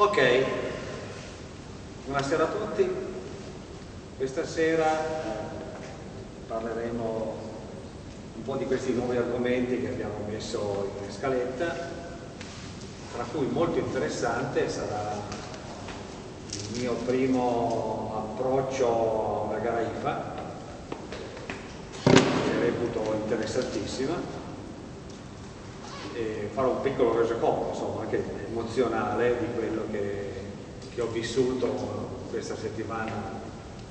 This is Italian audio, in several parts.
Ok, buonasera a tutti. Questa sera parleremo un po' di questi nuovi argomenti che abbiamo messo in scaletta, tra cui molto interessante sarà il mio primo approccio a una gara IFA, che reputo interessantissima, e farò un piccolo resoconto, insomma, anche emozionale di quello che, che ho vissuto questa settimana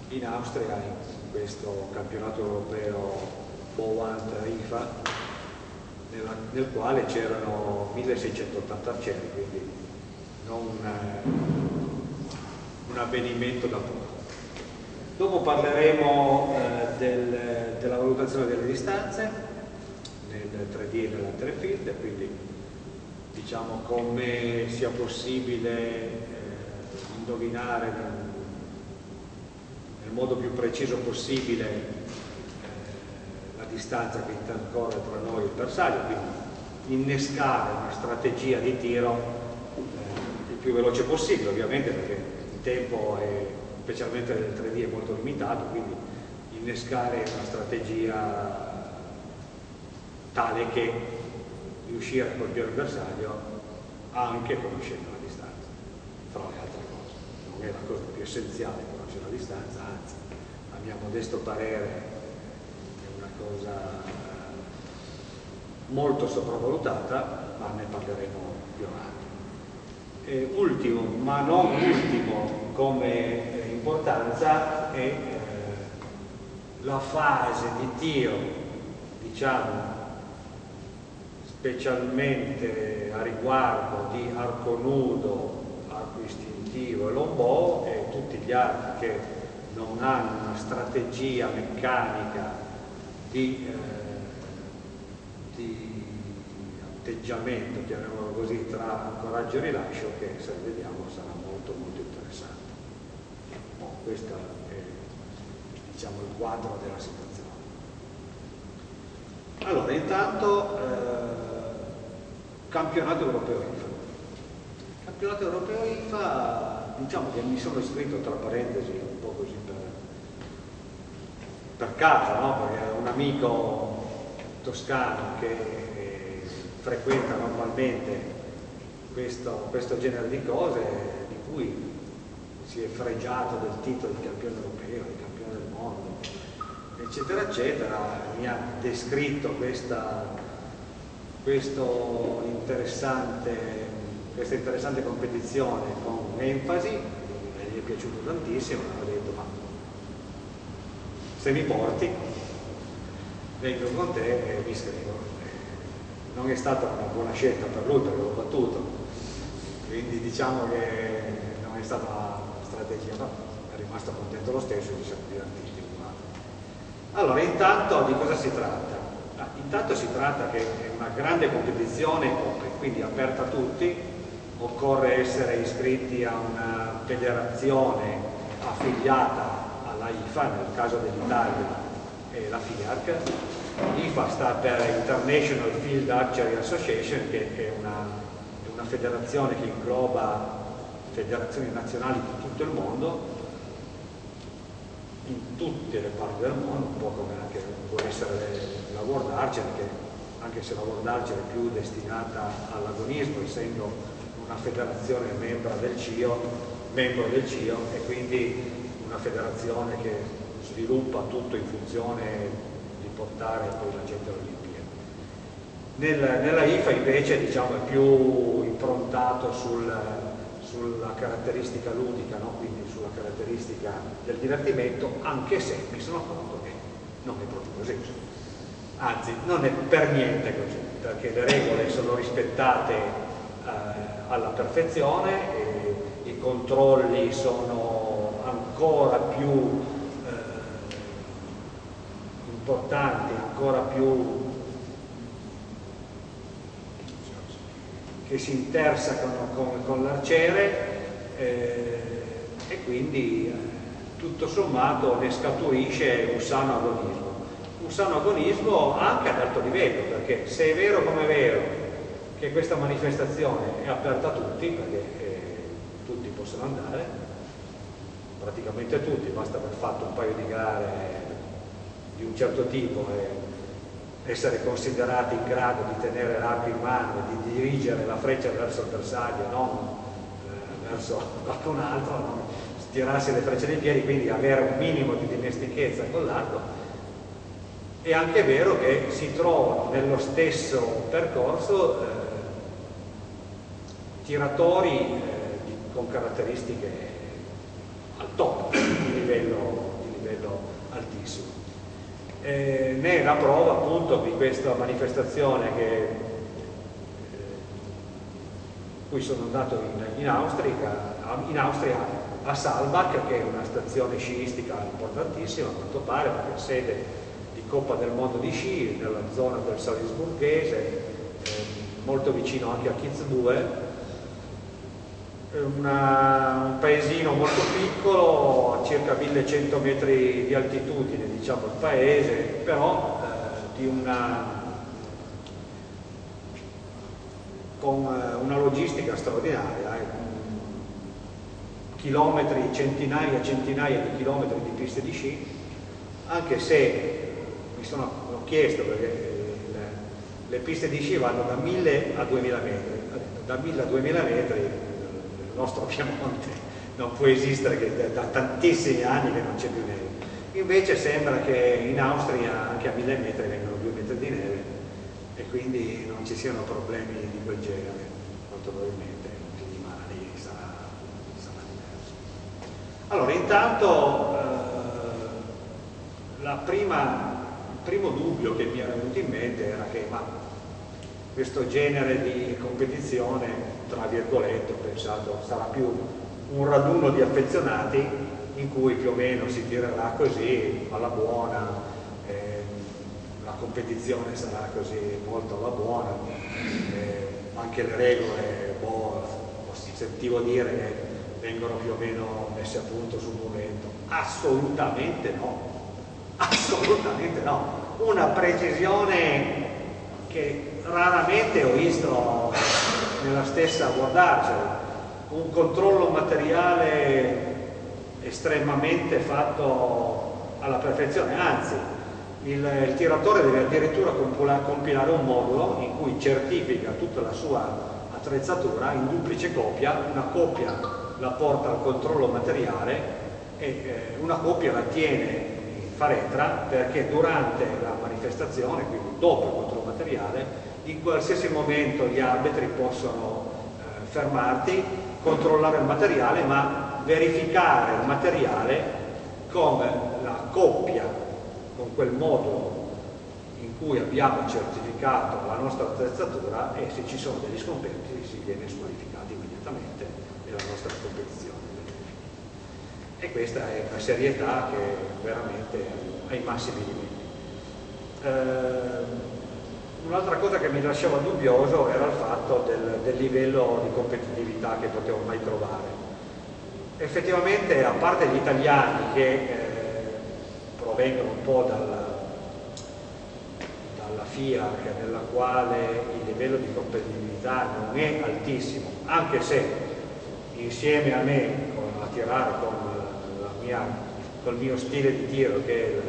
in Austria, in questo campionato europeo Bowant IFA, nella, nel quale c'erano 1680 arcieri, quindi non un avvenimento da poco. Dopo parleremo eh, del, della valutazione delle distanze, nel 3D e nell'altere field, diciamo come sia possibile eh, indovinare nel, nel, modo più preciso possibile eh, la distanza che intercorre tra noi e il bersaglio, quindi innescare una strategia di tiro eh, il più veloce possibile, ovviamente perché il tempo è, specialmente nel 3D è molto limitato, quindi innescare una strategia tale che riuscire a colpire il bersaglio anche conoscendo la distanza, fra le altre cose. Non è la cosa più essenziale conoscere la distanza, anzi, a mio modesto parere è una cosa molto sopravvalutata, ma ne parleremo più avanti. E ultimo, ma non ultimo come importanza, è eh, la fase di tiro, diciamo, specialmente a riguardo di arco nudo, arco istintivo e lombò e tutti gli archi che non hanno una strategia meccanica di, eh, di atteggiamento, chiamiamolo così, tra coraggio e rilascio che se vediamo sarà molto molto interessante. Bon, questo è diciamo, il quadro della situazione. Allora, intanto eh, campionato europeo IFA. Campionato europeo IFA, diciamo che mi sono iscritto tra parentesi un po' così per, per caso, no? perché un amico toscano che eh, frequenta normalmente questo, questo genere di cose, di cui si è fregiato del titolo di campione europeo, di campione del mondo, eccetera, eccetera, mi ha descritto questa interessante, questa interessante competizione con enfasi, gli è piaciuto tantissimo, ho detto ma se mi porti vengo con te e mi iscrivo. Non è stata una buona scelta per lui perché l'ho battuto, quindi diciamo che non è stata una strategia, ma è rimasto contento lo stesso e ci siamo divertiti. Allora, intanto di cosa si tratta? Intanto si tratta che è una grande competizione quindi aperta a tutti, occorre essere iscritti a una federazione affiliata alla IFA, nel caso dell'Italia è la FIARC. IFA sta per International Field Archery Association, che è una, è una federazione che ingloba federazioni nazionali di tutto il mondo, in tutte le parti del mondo, un po' come anche può essere la World Archer, che anche se la World Archer è più destinata all'agonismo, essendo una federazione membro del CIO, membro del CIO e quindi una federazione che sviluppa tutto in funzione di portare poi la gente all'Olimpiade. Nel, nella IFA invece diciamo, è più improntato sul, sulla caratteristica ludica, no? quindi sulla caratteristica del divertimento, anche se mi sono accorto che non è proprio così anzi non è per niente così, perché le regole sono rispettate eh, alla perfezione, i controlli sono ancora più eh, importanti, ancora più che si intersecano con, con l'arciere eh, e quindi eh, tutto sommato ne scaturisce un sano agonismo. Un sano agonismo anche ad alto livello, perché se è vero come è vero che questa manifestazione è aperta a tutti, perché eh, tutti possono andare, praticamente tutti, basta aver fatto un paio di gare di un certo tipo e essere considerati in grado di tenere l'arco in mano e di dirigere la freccia verso il bersaglio, non eh, verso qualcun altro, non tirarsi le frecce dei piedi, quindi avere un minimo di dimestichezza con l'arco. È anche vero che si trovano nello stesso percorso eh, tiratori eh, con caratteristiche al top, di livello, di livello altissimo. Eh, ne è la prova appunto di questa manifestazione che, eh, cui sono andato in, in, Austria, in Austria a Salbach che è una stazione sciistica importantissima a quanto pare perché è sede di Coppa del Mondo di Sci nella zona del Salisburghese eh, molto vicino anche a Kitzbühel una, un paesino molto piccolo, a circa 1100 metri di altitudine, diciamo il paese, però eh, una, con eh, una logistica straordinaria, eh. chilometri, centinaia e centinaia di chilometri di piste di sci, anche se mi sono ho chiesto perché eh, le, le piste di sci vanno da 1000 a 2000 metri, da 1000 a 2000 metri nostro Piemonte non può esistere che da tantissimi anni che non c'è più neve. Invece sembra che in Austria anche a mille metri vengono due metri di neve e quindi non ci siano problemi di quel genere, molto probabilmente il clima lì sarà, sarà diverso. Allora, intanto eh, prima, il primo dubbio che mi era venuto in mente era che ma questo genere di competizione, tra virgolette, ho pensato sarà più un raduno di affezionati in cui più o meno si tirerà così alla buona, eh, la competizione sarà così molto alla buona, eh, anche le regole, boh, sentivo dire che vengono più o meno messe a punto sul momento. Assolutamente no, assolutamente no. Una precisione che raramente ho visto nella stessa guardarcela. Un controllo materiale estremamente fatto alla perfezione, anzi il, il tiratore deve addirittura compilare un modulo in cui certifica tutta la sua attrezzatura in duplice copia, una copia la porta al controllo materiale e eh, una copia la tiene in faretra perché durante la manifestazione, quindi dopo il controllo materiale, in qualsiasi momento gli arbitri possono eh, fermarti, controllare il materiale, ma verificare il materiale con la coppia, con quel modulo in cui abbiamo certificato la nostra attrezzatura e se ci sono degli scompensi si viene squalificati immediatamente nella nostra competizione. E questa è una serietà che veramente ai massimi livelli. Eh, Un'altra cosa che mi lasciava dubbioso era il fatto del, del livello di competitività che potevo mai trovare. Effettivamente, a parte gli italiani che eh, provengono un po' dalla, dalla FIAC, nella quale il livello di competitività non è altissimo, anche se insieme a me con, a tirare con mia, col mio stile di tiro che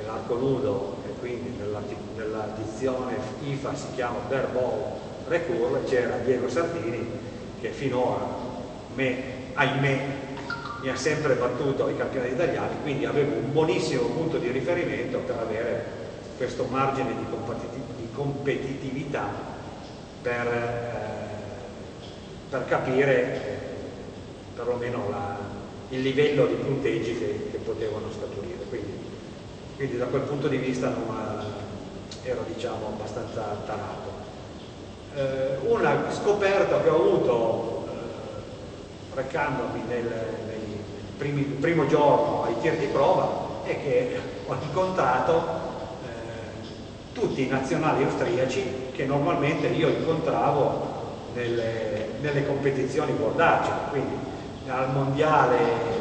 è l'arco nudo quindi nella nella dizione IFA si chiama Verbal Recurve, c'era Diego Sardini che finora, me, ahimè, mi ha sempre battuto ai campionati italiani, quindi avevo un buonissimo punto di riferimento per avere questo margine di, di competitività per, eh, per capire perlomeno la, il livello di punteggi che, che potevano scaturire. Quindi, da quel punto di vista non, ero diciamo abbastanza tarato. Eh, una scoperta che ho avuto eh, recandomi nel, nel primi, primo giorno ai tiri di prova è che ho incontrato eh, tutti i nazionali austriaci che normalmente io incontravo nelle, nelle competizioni World quindi al mondiale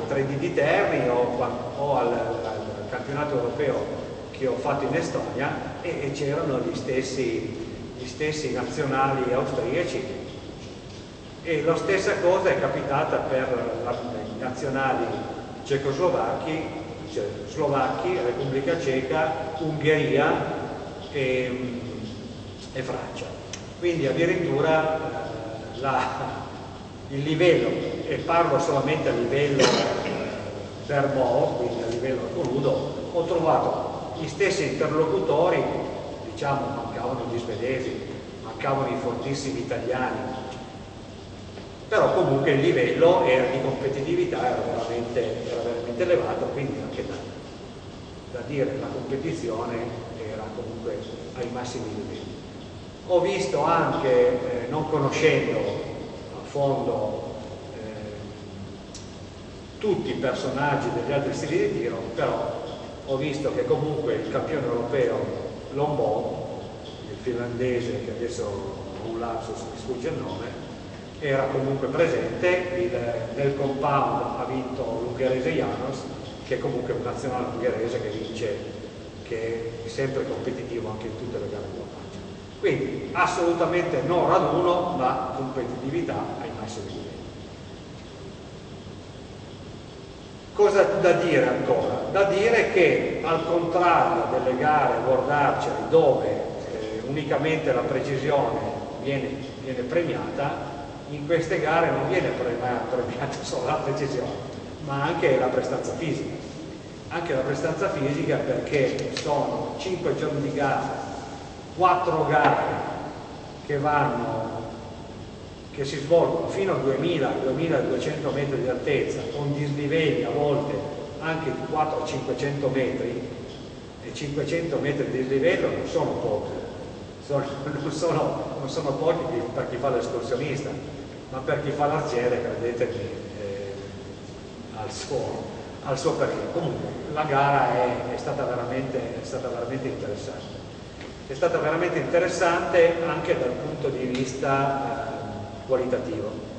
3D di Terni o, o al, campionato europeo che ho fatto in Estonia e, e c'erano gli stessi, gli stessi nazionali austriaci E la stessa cosa è capitata per i nazionali cecoslovacchi, cioè Slovacchi, Repubblica Ceca, Ungheria e, e Francia. Quindi addirittura eh, la, il livello, e parlo solamente a livello Vermont, quindi a livello crudo, ho trovato gli stessi interlocutori, diciamo mancavano gli svedesi, mancavano i fortissimi italiani, però comunque il livello era di competitività era veramente, era veramente elevato, quindi anche da, da dire la competizione era comunque ai massimi livelli. Ho visto anche, eh, non conoscendo a fondo tutti i personaggi degli altri stili di tiro, però ho visto che comunque il campione europeo Lombò, il finlandese che adesso ho un lapsus, mi sfugge il nome, era comunque presente, il, nel compound ha vinto l'ungherese Janos, che è comunque un nazionale ungherese che vince, che è sempre competitivo anche in tutte le gare di dopaggio. Quindi assolutamente non raduno, ma competitività ai massimi livelli. Cosa da dire ancora? Da dire che al contrario delle gare World dove eh, unicamente la precisione viene, viene, premiata, in queste gare non viene premiata solo la precisione, ma anche la prestanza fisica. Anche la prestanza fisica perché sono 5 giorni di gara, 4 gare che vanno che si svolgono fino a 2000-2200 metri di altezza con dislivelli a volte anche di 400-500 metri e 500 metri di dislivello non sono pochi sono, non, sono, non, sono, pochi per chi fa l'escursionista ma per chi fa l'arciere credetemi eh, al, suo, al suo perché. Comunque la gara è, è, stata veramente, è stata veramente interessante. È stata veramente interessante anche dal punto di vista eh, qualitativo.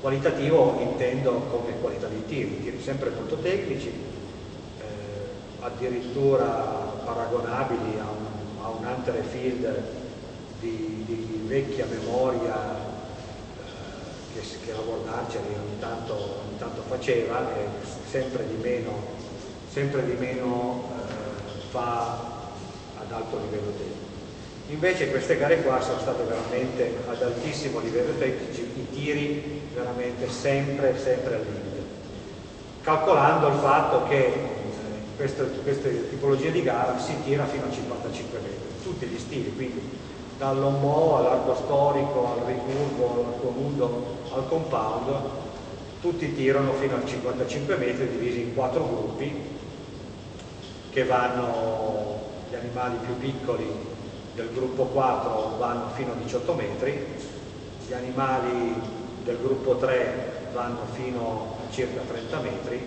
Qualitativo intendo come qualità di tiri, tiri sempre molto tecnici, eh, addirittura paragonabili a un, a un Hunter Field di, di, vecchia memoria eh, che, che la World Archery ogni tanto, ogni tanto faceva e sempre di meno, sempre di meno eh, fa ad alto livello tecnico. Invece queste gare qua sono state veramente ad altissimo livello tecnico, i tiri veramente sempre, sempre al limite. Calcolando il fatto che in eh, queste, queste di gara si tira fino a 55 metri, tutti gli stili, quindi dall'ombo all'arco storico, al ricurvo, all'arco nudo, al compound, tutti tirano fino a 55 metri divisi in quattro gruppi che vanno gli animali più piccoli del gruppo 4 vanno fino a 18 metri, gli animali del gruppo 3 vanno fino a circa 30 metri,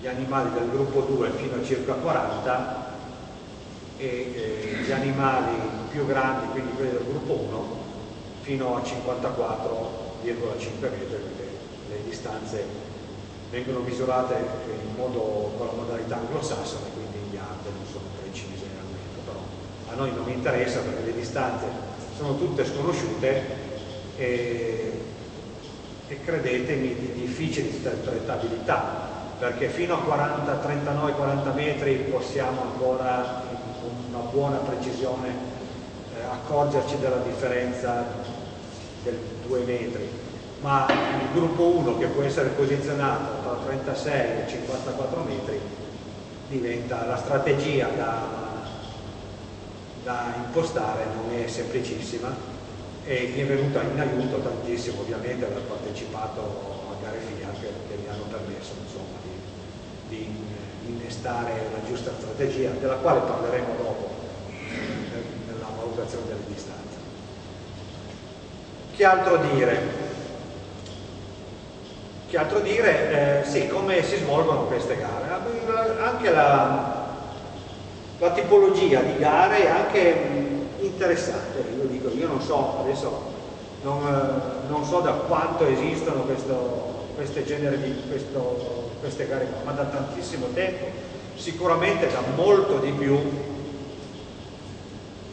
gli animali del gruppo 2 fino a circa 40 e eh, gli animali più grandi, quindi quelli del gruppo 1, fino a 54,5 metri perché le distanze vengono misurate modo, con la modalità anglosassone, quindi gli yard non sono noi non interessa perché le distanze sono tutte sconosciute e, e credetemi di difficile interpretabilità perché fino a 40, 39, 40 metri possiamo ancora con una buona precisione eh, accorgerci della differenza del 2 metri. Ma il gruppo 1 che può essere posizionato tra 36 e 54 metri diventa la strategia da da impostare non è semplicissima e mi è venuta in aiuto tantissimo ovviamente aver partecipato a gare FIAC che mi hanno permesso insomma, di, di, innestare la giusta strategia della quale parleremo dopo nella valutazione delle distanze. Che altro dire? Che altro dire? Eh, sì, come si svolgono queste gare? Anche la, la tipologia di gare anche interessante, io dico, io non so, adesso non, eh, non so da quanto esistono questo, queste, di, questo, queste gare ma da tantissimo tempo, sicuramente da molto di più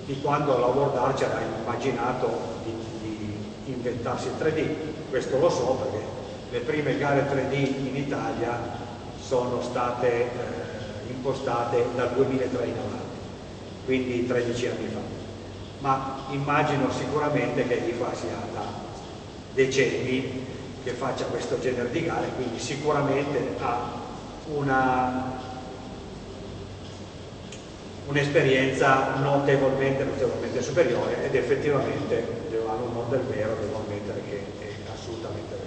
di quando la World Archer ha immaginato di, di, inventarsi il 3D, questo lo so perché le prime gare 3D in Italia sono state eh, impostate dal 2003 in avanti, quindi 13 anni fa. Ma immagino sicuramente che l'IFA sia da decenni che faccia questo genere di gare, quindi sicuramente ha un'esperienza notevolmente, notevolmente superiore ed effettivamente hanno un nome del vero, devo ammettere che è assolutamente vero.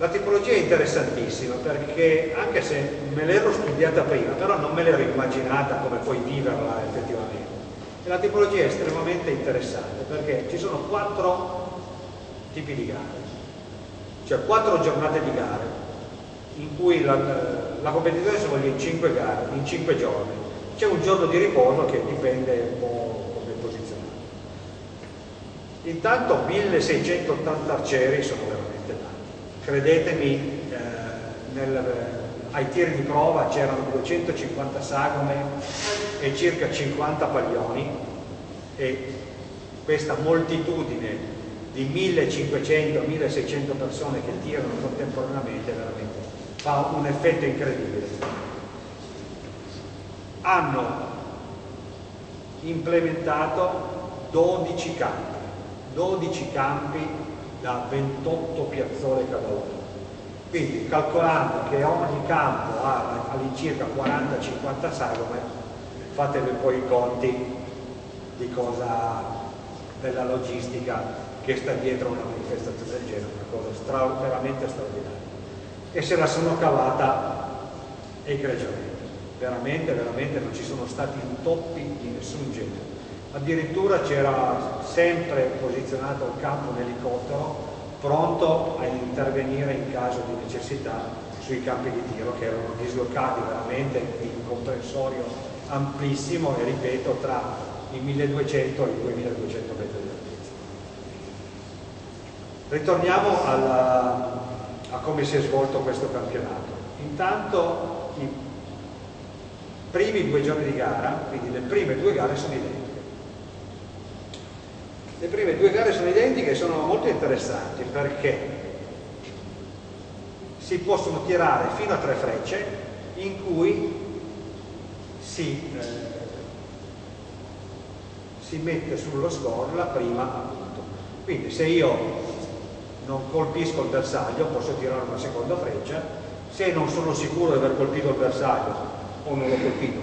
La tipologia è interessantissima perché anche se me l'ero studiata prima, però non me l'ero immaginata come poi viverla effettivamente. E la tipologia è estremamente interessante perché ci sono quattro tipi di gare, cioè quattro giornate di gare in cui la, la competizione si svolge in 5 gare, in 5 giorni. C'è un giorno di riposo che dipende un po' come posizionato. Intanto 1680 arcieri sono tanti. Credetemi, eh, nel, ai tiri di prova c'erano 250 sagome e circa 50 paglioni e questa moltitudine di 1500-1600 persone che tirano contemporaneamente veramente fa un effetto incredibile. Hanno implementato 12 campi, 12 campi da 28 piazzole cada uno. Quindi calcolando che ogni campo ha all'incirca 40-50 sagome, fatevi poi i conti di cosa della logistica che sta dietro una manifestazione del genere, una cosa stra veramente straordinaria e se la sono cavata egregiamente. Veramente, veramente non ci sono stati intoppi di nessun genere. Addirittura c'era sempre posizionato il campo un elicottero pronto a intervenire in caso di necessità sui campi di tiro che erano dislocati veramente in un comprensorio amplissimo e ripeto tra i 1200 e i 2200 metri di altezza. Ritorniamo alla, a come si è svolto questo campionato. Intanto i primi due giorni di gara, quindi le prime due gare sono identiche. Le prime due gare sono identiche e sono molto interessanti perché si possono tirare fino a tre frecce in cui si, eh, si mette sullo score la prima appunto. Quindi se io non colpisco il bersaglio, posso tirare una seconda freccia, se non sono sicuro di aver colpito il bersaglio o non l'ho colpito,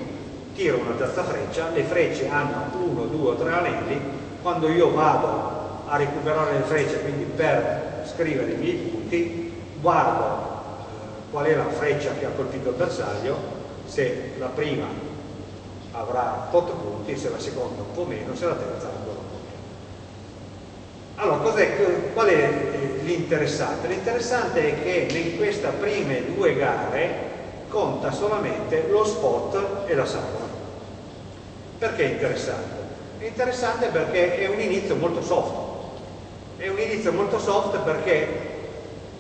tiro una terza freccia, le frecce hanno uno, due o tre anelli, quando io vado a recuperare le frecce, quindi per scrivere i miei punti, guardo eh, qual è la freccia che ha colpito il bersaglio, se la prima avrà 8 punti, se la seconda un po' meno, se la terza ancora un po' allora, qual è l'interessante? L'interessante è che in queste prime due gare conta solamente lo spot e la sagoma. Perché è interessante? È interessante perché è un inizio molto soft. È un inizio molto soft perché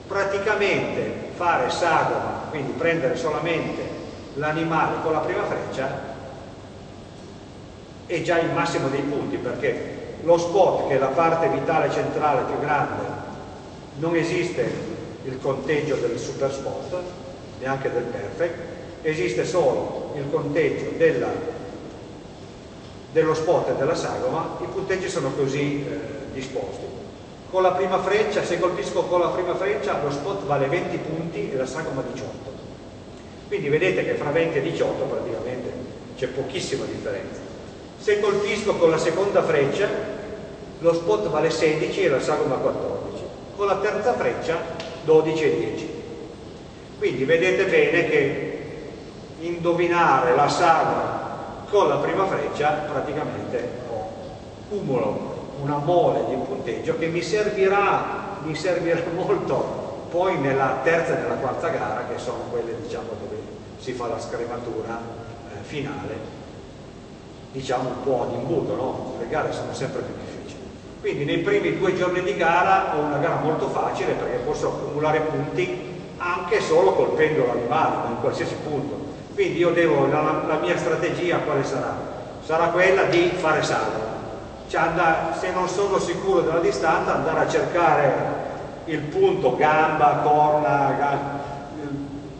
praticamente fare sagoma, quindi prendere solamente l'animale con la prima freccia, è già il massimo dei punti perché lo spot che è la parte vitale centrale più grande non esiste il conteggio del super spot neanche del perfect esiste solo il conteggio della, dello spot e della sagoma i punteggi sono così eh, disposti con la prima freccia, se colpisco con la prima freccia lo spot vale 20 punti e la sagoma 18 quindi vedete che fra 20 e 18 praticamente c'è pochissima differenza se colpisco con la seconda freccia, lo spot vale 16 e la sagoma 14. Con la terza freccia 12 e 10. Quindi vedete bene che indovinare la sagoma con la prima freccia praticamente ho cumulo una mole di punteggio che mi servirà, mi servirà molto poi nella terza e nella quarta gara che sono quelle diciamo dove si fa la scrematura eh, finale diciamo un po' ad imbuto, no? le gare sono sempre più difficili. Quindi nei primi due giorni di gara ho una gara molto facile perché posso accumulare punti anche solo colpendo l'animale, in qualsiasi punto. Quindi io devo, la, la, mia strategia quale sarà? Sarà quella di fare salvo. cioè andare, se non sono sicuro della distanza andare a cercare il punto gamba, corna,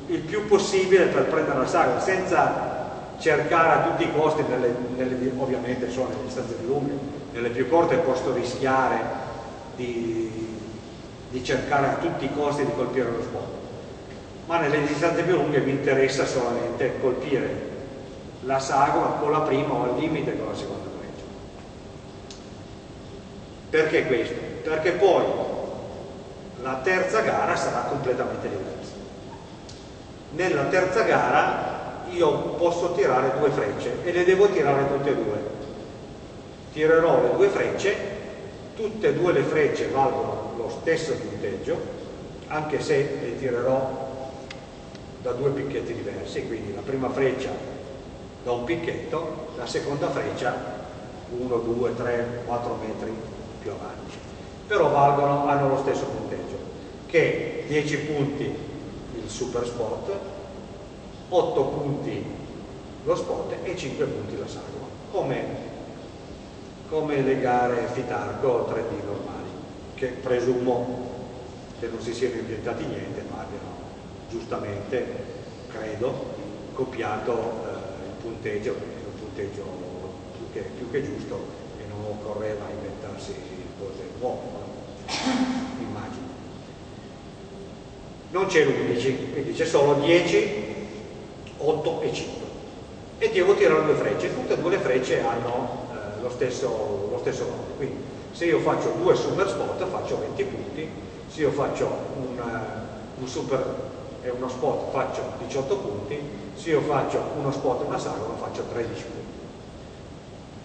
il più possibile per prendere la sagra senza cercare a tutti i costi nelle, nelle, ovviamente sono nelle distanze più lunghe nelle più corte posso rischiare di, di cercare a tutti i costi di colpire lo spot ma nelle distanze più lunghe mi interessa solamente colpire la sagoma con la prima o al limite con la seconda freccia perché questo? perché poi la terza gara sarà completamente diversa. Nella terza gara io posso tirare due frecce e le devo tirare tutte e due. Tirerò le due frecce tutte e due le frecce valgono lo stesso punteggio anche se le tirerò da due picchetti diversi quindi la prima freccia da un picchetto la seconda freccia 1, 2, 3, 4 metri più avanti. Però valgono, hanno lo stesso punteggio che 10 punti il super spot 8 punti lo spot e 5 punti la sagoma come, come le gare Fitarco 3D normali che presumo che non si siano inventati niente ma abbiano giustamente credo copiato eh, il punteggio un punteggio più che, più che giusto e non occorreva inventarsi cose nuove immagino non c'è l'11 quindi c'è solo 10 8 e 5 e devo tirare due frecce. Tutte e due le frecce hanno eh, lo, stesso, lo stesso valore quindi se io faccio due super spot faccio 20 punti. Se io faccio un, uh, un super e uno spot faccio 18 punti se io faccio uno spot e una sagoma faccio 13 punti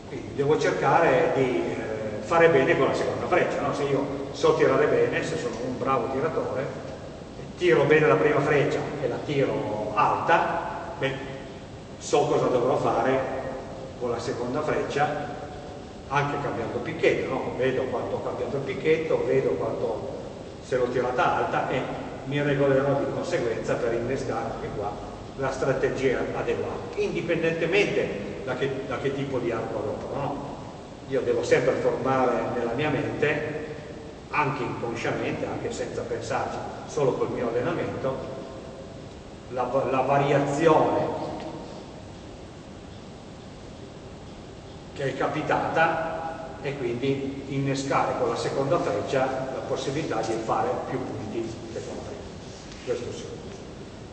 quindi devo cercare di eh, fare bene con la seconda freccia no? se io so tirare bene se sono un bravo tiratore tiro bene la prima freccia e la tiro alta beh, so cosa dovrò fare con la seconda freccia anche cambiando picchetto, no? vedo quanto ho cambiato il picchetto, vedo quanto se l'ho tirata alta e mi regolerò di conseguenza per innescare anche qua la strategia adeguata, indipendentemente da che, da che tipo di arco adopero. No? Io devo sempre formare nella mia mente, anche inconsciamente, anche senza pensarci, solo col mio allenamento, la, la variazione che è capitata e quindi innescare con la seconda freccia la possibilità di fare più punti che con la prima. Questo sì.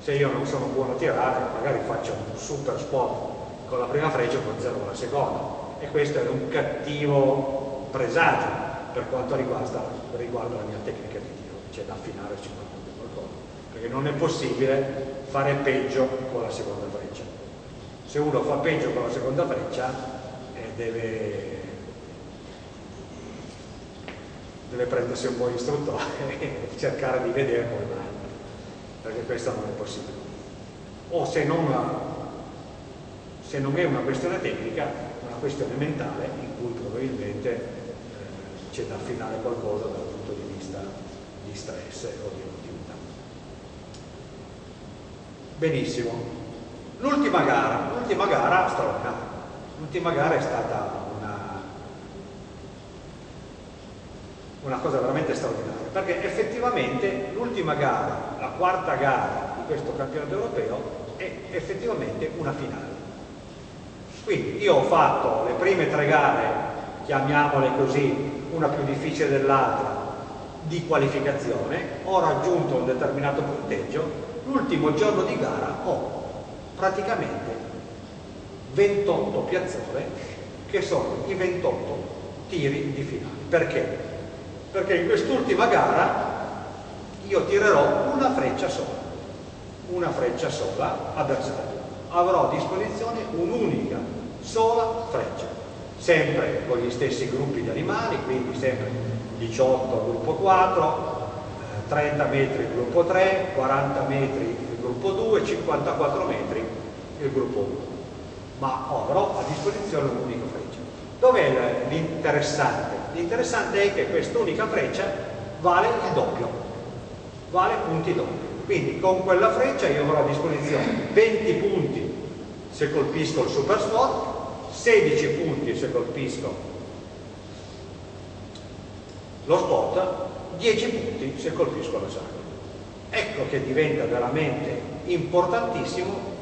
Se io non sono buono a tirare, magari faccio un super spot con la prima freccia e poi zero con la seconda. E questo è un cattivo presagio per quanto riguarda, riguarda la mia tecnica di tiro, c'è da affinare sicuramente qualcosa. Perché non è possibile fare peggio con la seconda freccia. Se uno fa peggio con la seconda freccia eh, deve, deve prendersi un buon istruttore e cercare di vedere come mai, perché questo non è possibile. O se non, se non è una questione tecnica, una questione mentale in cui probabilmente eh, c'è da affinare qualcosa dal punto di vista di stress o di Benissimo. L'ultima gara, l'ultima gara straordinaria. L'ultima gara è stata una, cosa veramente straordinaria, perché effettivamente l'ultima gara, la quarta gara di questo campionato europeo, è effettivamente una finale. Quindi io ho fatto le prime tre gare, chiamiamole così, una più difficile dell'altra, di qualificazione, ho raggiunto un determinato punteggio l'ultimo giorno di gara ho praticamente 28 piazzole che sono i 28 tiri di finale. Perché? Perché in quest'ultima gara io tirerò una freccia sola, una freccia sola avversario. Avrò a disposizione un'unica sola freccia, sempre con gli stessi gruppi di animali, quindi sempre 18 gruppo 4, 30 metri gruppo 3, 40 metri gruppo 2, 54 metri il gruppo 1. Ma avrò a disposizione un'unica freccia. Dov'è l'interessante? L'interessante è che quest'unica freccia vale il doppio, vale punti doppi. Quindi con quella freccia io avrò a disposizione 20 punti se colpisco il super spot, 16 punti se colpisco lo spot, 10 punti se colpisco la saga. Ecco che diventa veramente importantissimo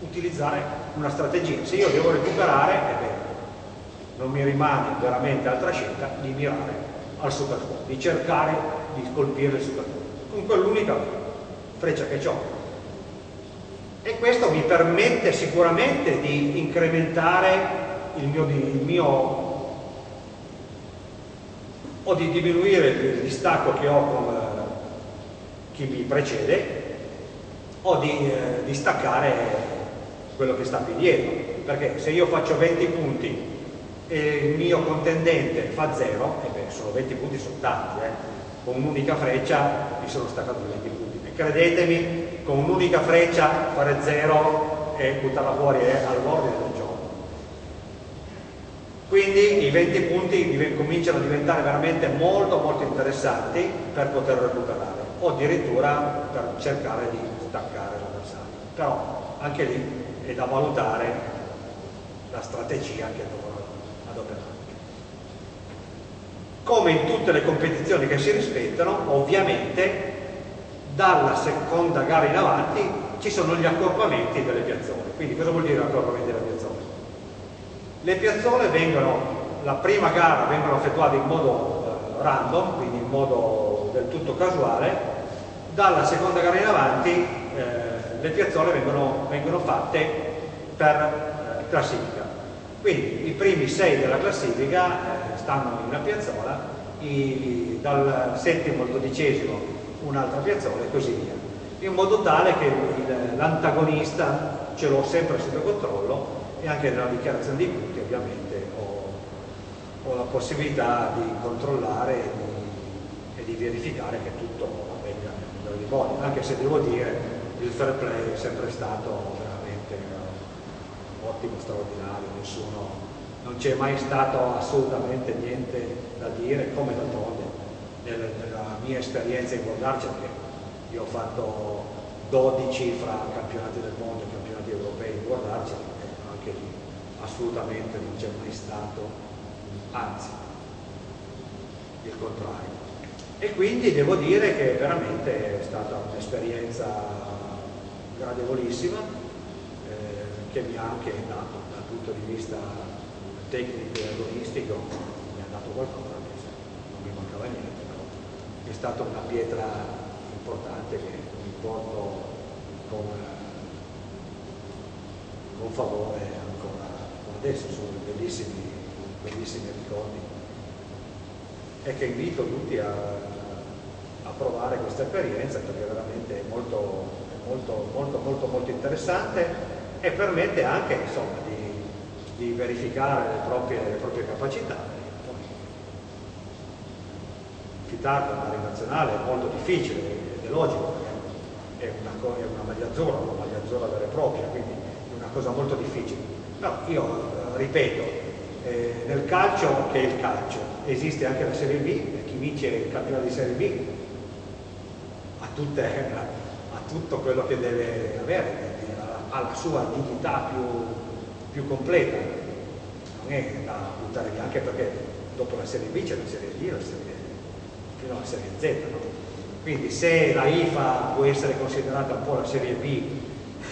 utilizzare una strategia. Se io devo recuperare, è vero, non mi rimane veramente altra scelta di mirare al super spot, di cercare di colpire il super spot. Comunque è l'unica freccia che ho. E questo mi permette sicuramente di incrementare il mio, il mio o di diminuire il distacco che ho con eh, chi mi precede o di, eh, di staccare quello che sta più dietro perché se io faccio 20 punti il mio contendente fa 0 e beh sono 20 punti sono eh. con un'unica freccia mi sono staccato 20 punti. E credetemi con un'unica freccia fare 0 e buttarla fuori è all'ordine del gioco. Quindi i 20 punti cominciano a diventare veramente molto molto interessanti per poter recuperare o addirittura per cercare di staccare l'avversario. Però anche lì è da valutare la strategia che dovrò adoperare come in tutte le competizioni che si rispettano ovviamente dalla seconda gara in avanti ci sono gli accorpamenti delle piazzole quindi cosa vuol dire accorpamenti delle piazzole? Le piazzole vengono, la prima gara vengono effettuate in modo eh, random, quindi in modo del tutto casuale, dalla seconda gara in avanti eh, le piazzole vengono, vengono fatte per eh, classifica. Quindi i primi sei della classifica eh, stanno in una piazzola, i, dal settimo al dodicesimo un'altra piazzola e così via, in modo tale che l'antagonista ce l'ho sempre sotto controllo e anche nella dichiarazione di punti ovviamente ho, ho la possibilità di controllare e di, e di, verificare che tutto avvenga nel migliore di modi, anche se devo dire il fair play è sempre stato ottimo, straordinario, nessuno, non c'è mai stato assolutamente niente da dire, come d'altronde nella mia esperienza in World Archer che io ho fatto 12 fra campionati del mondo e campionati europei in Archer anche lì assolutamente non c'è mai stato, anzi, il contrario. E quindi devo dire che veramente è stata un'esperienza gradevolissima che mi ha anche dato dal punto di vista tecnico e agonistico, mi ha dato qualcosa, non mi mancava niente, però è stata una pietra importante che mi porto con con favore ancora adesso, sono bellissimi, bellissimi ricordi. E che invito tutti a, a provare questa esperienza perché veramente è molto, molto, molto, molto, molto interessante e permette anche insomma, di, di verificare le proprie, le proprie capacità. Fitardo in Mare Nazionale è molto difficile ed è logico, è una, è una maglia azzurra, una maglia azzurra vera e propria, quindi cosa molto difficile. No, io eh, ripeto, eh, nel calcio che è il calcio, esiste anche la Serie B e chi vince il campionato di Serie B ha, tutte, ha tutto quello che deve avere, ha la sua dignità più, più completa, non è da buttare via, anche perché dopo la Serie B c'è la Serie D, la serie, fino alla Serie Z. No? Quindi se la IFA può essere considerata un po' la Serie B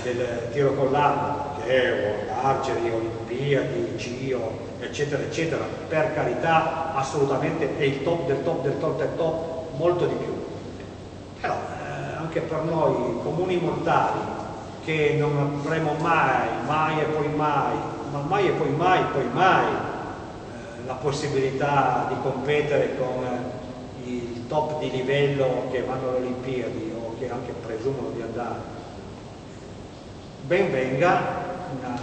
del tiro con l'arma Europeo, Argeri, Olimpiadi, CIO, eccetera, eccetera, per carità assolutamente è il top del top del top del top, molto di più. Però eh, anche per noi comuni mortali che non avremo mai, mai e poi mai, ma mai e poi mai, poi mai eh, la possibilità di competere con eh, il top di livello che vanno alle Olimpiadi o che anche presumono di andare. Ben venga una,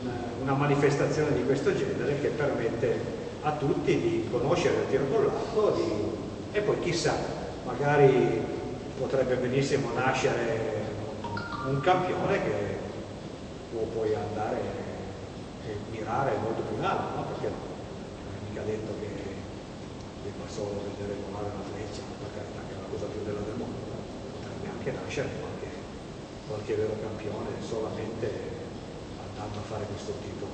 una, una, manifestazione di questo genere che permette a tutti di conoscere il tiro con l'arco e poi chissà, magari potrebbe benissimo nascere un campione che può poi andare e mirare molto più in alto, no? perché non è mica detto che debba solo vedere volare una freccia, per carità che è la cosa più bella del mondo, potrebbe anche nascere qualche qualche vero campione solamente andando a fare questo tipo,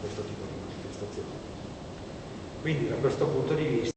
questo tipo di manifestazioni. Quindi da questo punto di vista